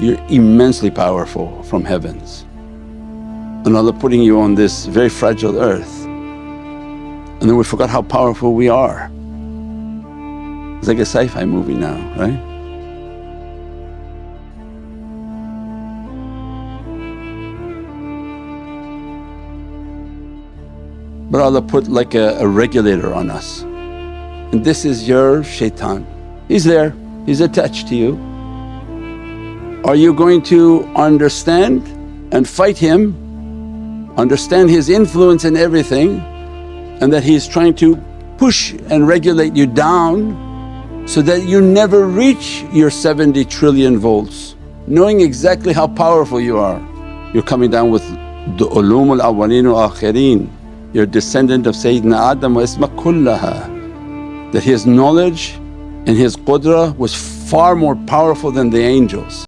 you're immensely powerful from heavens. And Allah putting you on this very fragile earth and then we forgot how powerful we are. It's like a sci-fi movie now, right? But Allah put like a, a regulator on us and this is your shaitan. He's there, he's attached to you. Are you going to understand and fight him, understand his influence in everything and that he's trying to push and regulate you down so that you never reach your 70 trillion volts, knowing exactly how powerful you are. You're coming down with the ulum al-awwaleen wa akhirin, you're descendant of Sayyidina Adam wa isma kullaha that his knowledge and his qudra was far more powerful than the angels.